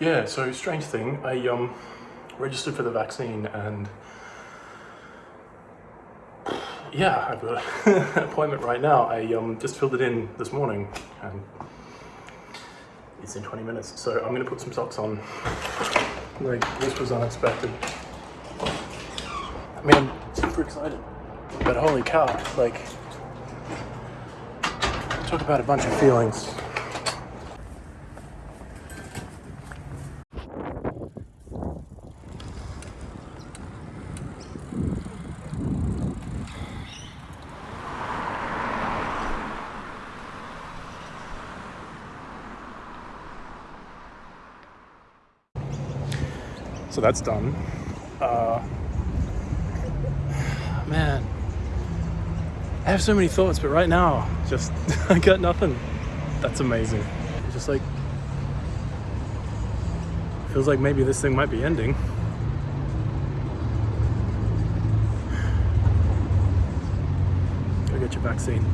Yeah, so strange thing. I um registered for the vaccine and yeah, I've got an appointment right now. I um just filled it in this morning and it's in 20 minutes. So I'm gonna put some socks on. Like this was unexpected. I mean, I'm super excited, but holy cow! Like, talk about a bunch of feelings. So that's done. Uh, man, I have so many thoughts, but right now, just I got nothing. That's amazing. Just like feels like maybe this thing might be ending. Go get your vaccine.